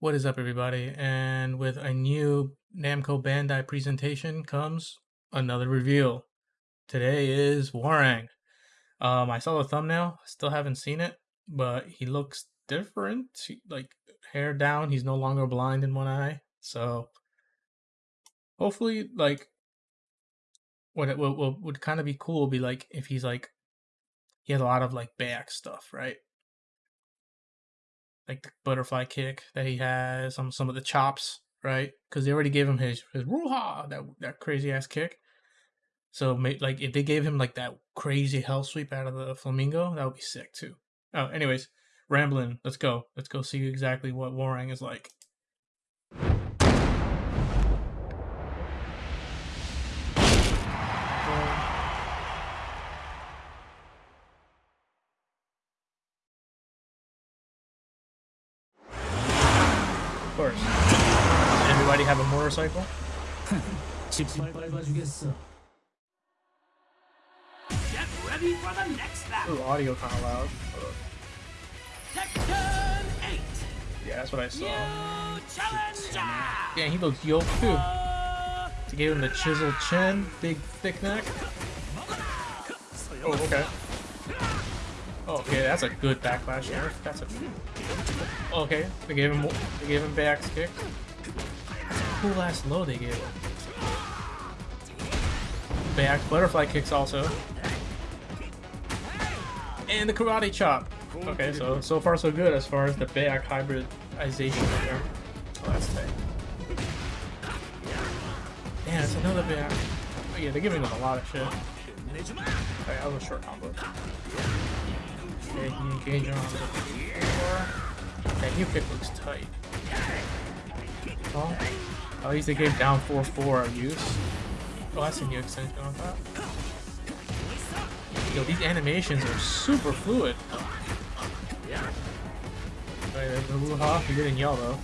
What is up, everybody? And with a new Namco Bandai presentation comes another reveal. Today is Hwoarang. Um, I saw the thumbnail, still haven't seen it, but he looks different. He- like hair down, he's no longer blind in one eye. So hopefully, like what it what, what would kind of be cool would be like if he's like he has a lot of like back stuff, right? Like the butterfly kick that he has, some some of the chops, right? Because they already gave him his his ruha that that crazy ass kick. So like if they gave him like that crazy hell sweep out of the flamingo, that would be sick too. Oh, anyways, rambling. Let's go. Let's go see exactly what Hwoarang is like. motorcycle? Get ready for the next lap. Ooh, audio kind of loud. Section eight. Yeah, that's what I saw. Yeah, he looks yoked too. To give him the chiseled chin, big thick neck. Oh, okay. Oh, okay, that's a good backlash there. That's a. Okay, they gave him they gave him backs kick. Cool ass low they gave. Back butterfly kicks also, and the karate chop. Okay, so so far so good as far as the back hybridization there. Oh, that's tight. Yeah, it's another back. Oh, yeah, they're giving him a lot of shit. Okay, that was a short combo. Okay, he engage on the. That new kick looks tight. Oh, at least they gave down 4-4 of use. Oh, that's a new extension on that. Yo, these animations are super fluid. Yeah. Right, the woo-ha, you're getting yellow.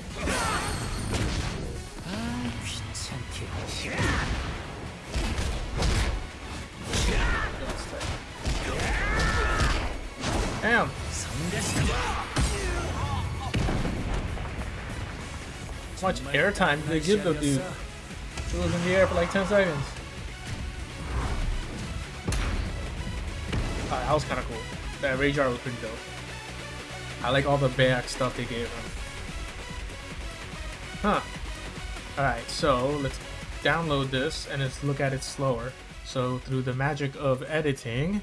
Damn! How much airtime did they give the dude? He was in the air for like 10 seconds. Ah, that was kind of cool. That Rage was pretty dope. I like all the back stuff they gave him. Huh. Alright, so let's download this and let's look at it slower. So through the magic of editing,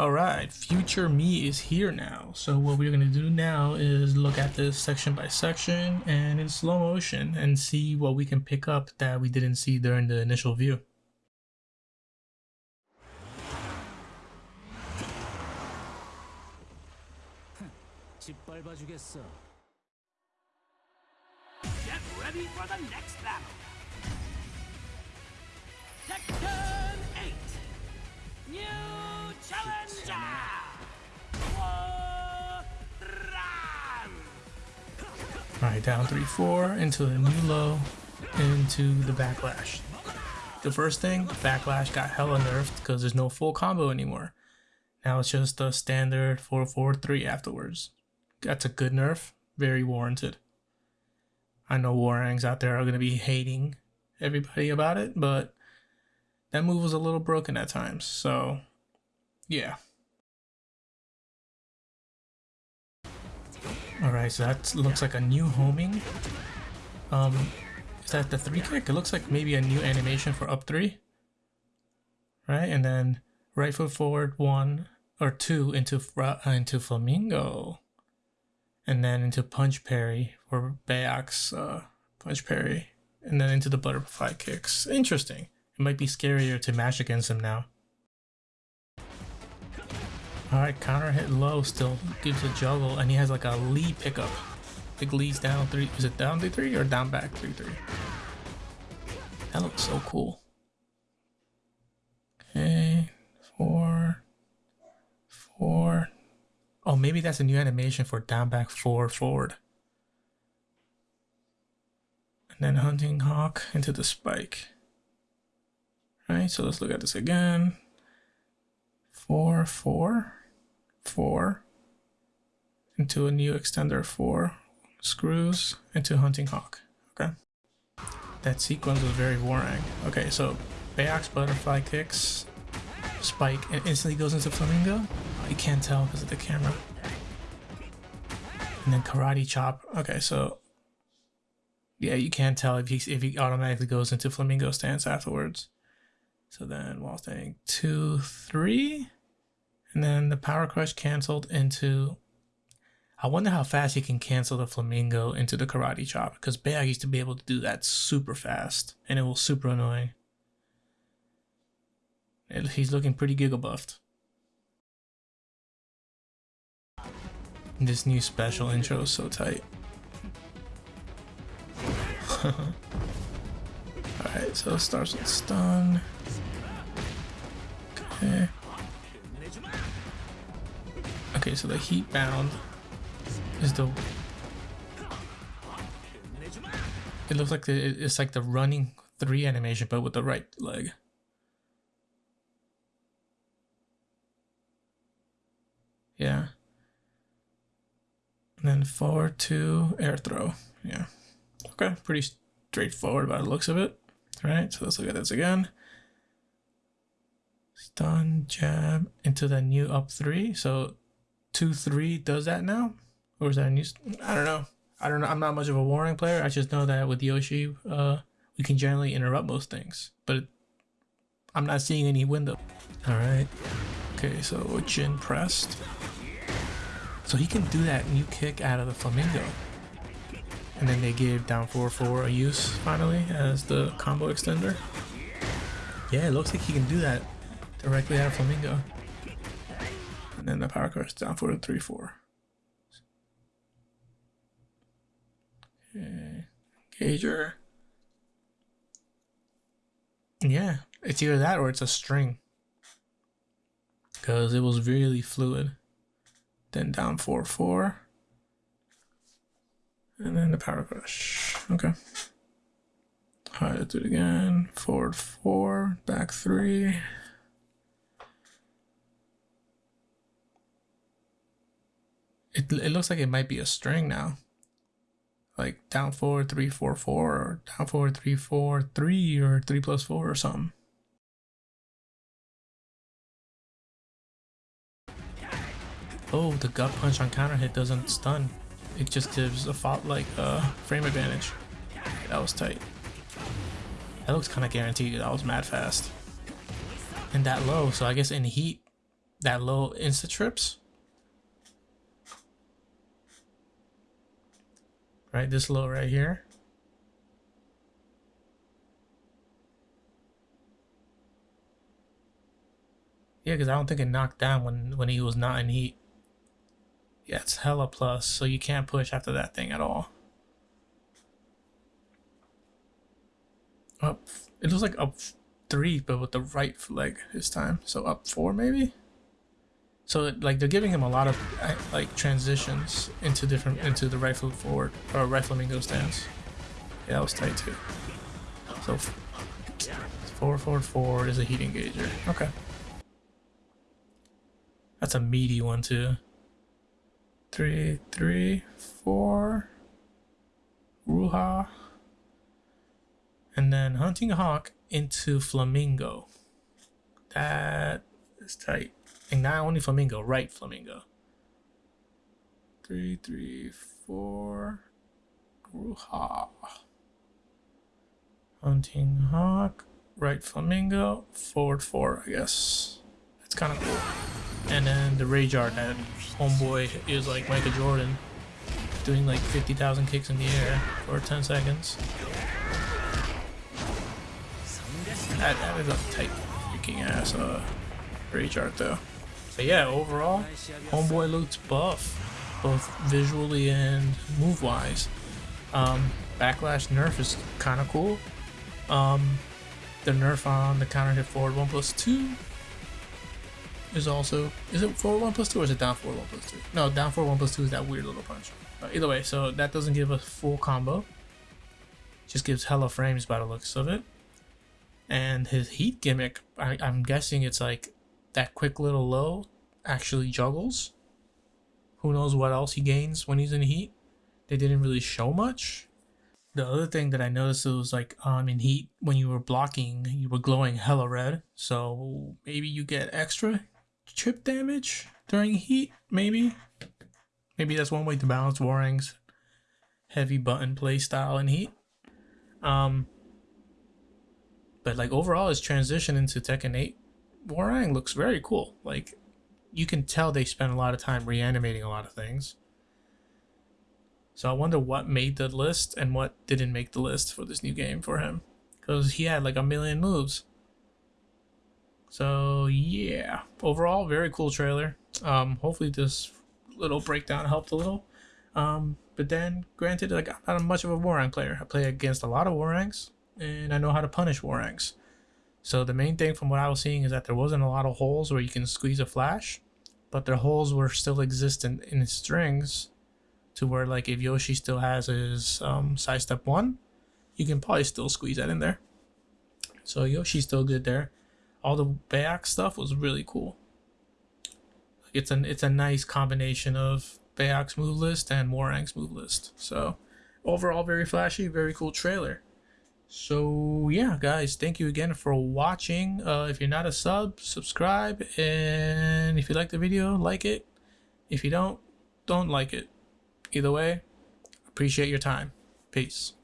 all right, future me is here now. So what we're gonna do now is look at this section by section and in slow motion and see what we can pick up that we didn't see during the initial view. Get ready for the next battle! Section 8! New challenger. Alright, down 3-4 into the new low into the backlash. The first thing, backlash got hella nerfed because there's no full combo anymore. Now it's just a standard 4-4-3 afterwards. That's a good nerf, very warranted. I know Hwoarangs out there are going to be hating everybody about it, but that move was a little broken at times, so yeah. Alright, so that looks like a new homing. Um, is that the three kick? It looks like maybe a new animation for up three. Right, and then right foot forward one or two into uh, into flamingo, and then into punch parry for Baek's uh, punch parry, and then into the butterfly kicks. Interesting. It might be scarier to mash against him now. Alright, counter hit low still gives a juggle, and he has like a Lee pickup. Think Lee's down three. Is it down 3 3 or down back 3 3? That looks so cool. Okay, four, four. Oh, maybe that's a new animation for down back four forward. And then Hunting Hawk into the spike. Right, so let's look at this again. Four, four, four, into a new extender four. screws into Hunting Hawk. Okay. That sequence was very boring. Okay, so Baek's butterfly kicks, spike, and instantly goes into Flamingo. You can't tell because of the camera. And then karate chop. Okay, so yeah, you can't tell if he if he automatically goes into flamingo stance afterwards. So then while staying two, three, and then the power crush canceled into. I wonder how fast he can cancel the flamingo into the karate chop because Baek used to be able to do that super fast, and it was super annoying. He's looking pretty giga buffed. This new special intro is so tight. Alright, so it starts with stun. Okay. Okay, so the heat bound is the. It looks like the, it's like the running three animation, but with the right leg. Yeah. And then forward to air throw. Yeah. Okay, pretty straightforward by the looks of it. All right, so let's look at this again. Stun, jab into the new up three. So two, three does that now? Or is that a new? I don't know. I don't know. I'm not much of a Hwoarang player. I just know that with Yoshi, uh, we can generally interrupt most things. But I'm not seeing any window. All right. Okay, so Jin pressed. So he can do that new kick out of the flamingo. And then they gave down 4-4 a use finally as the combo extender. Yeah, it looks like he can do that directly out of Flamingo. And then the power crush down 4 to 3-4. Okay. Gager. Yeah, it's either that or it's a string. Because it was really fluid. Then down 4-4. And then the power crush. Okay. Alright, let's do it again. Forward four, back three. It, it looks like it might be a string now. Like down four, three, four, four, or down four, three, four, three, or three plus four or something. Oh, the gut punch on counter hit doesn't stun it just gives a fault like uh, frame advantage. That was tight. That looks kind of guaranteed. That was mad fast. And that low, so I guess in heat, that low insta trips. Right, this low right here. Yeah, because I don't think it knocked down when, when he was not in heat. Yeah, it's hella plus, so you can't push after that thing at all. Up, it looks like up three, but with the right leg this time. So up four maybe? So like they're giving him a lot of like transitions into different, into the right foot forward, or right flamingo stance. Yeah, that was tight too. So forward, forward, forward is a heat engager. Okay. That's a meaty one too three, three, four, Ruha, and then Hunting Hawk into Flamingo. That is tight. And not only Flamingo, right Flamingo. Three, three, four, Ruha. Hunting Hawk, right Flamingo, forward four, I guess. That's kind of cool. And then the Rage Art that homeboy is like Michael Jordan, doing like 50,000 kicks in the air for 10 seconds. That, that is a tight freaking ass uh, rage art though. But yeah, overall, homeboy looks buff, both visually and move wise. Um, backlash nerf is kind of cool. Um, the nerf on the counter hit forward 1 plus 2 is also is it forward one plus two or is it down forward one plus two? No, down forward one plus two is that weird little punch. But either way, so that doesn't give a full combo. Just gives hella frames by the looks of it. And his heat gimmick, I, I'm guessing it's like that quick little low actually juggles. Who knows what else he gains when he's in heat? they didn't really show much. The other thing that I noticed was like um in heat when you were blocking, you were glowing hella red. So maybe you get extra chip damage during heat. Maybe, maybe that's one way to balance Hwoarang's heavy button play style in heat. Um, but like overall, his transition into Tekken 8 Hwoarang looks very cool. Like you can tell they spent a lot of time reanimating a lot of things. So I wonder what made the list and what didn't make the list for this new game for him. Because he had like a million moves. So yeah, overall, very cool trailer. Um, hopefully this little breakdown helped a little. Um, but then, granted, like I'm not much of a Hwoarang player. I play against a lot of Hwoarangs, and I know how to punish Hwoarangs. So the main thing from what I was seeing is that there wasn't a lot of holes where you can squeeze a flash, but the holes were still existent in strings to where like if Yoshi still has his um, side step one, you can probably still squeeze that in there. So Yoshi's still good there. All the back stuff was really cool. It's an it's a nice combination of Baek's move list and Hwoarang's move list. So overall very flashy, very cool trailer. So yeah, guys, thank you again for watching. Uh, if you're not a sub, subscribe, and if you like the video, like it. If you don't, don't like it. Either way, appreciate your time. Peace.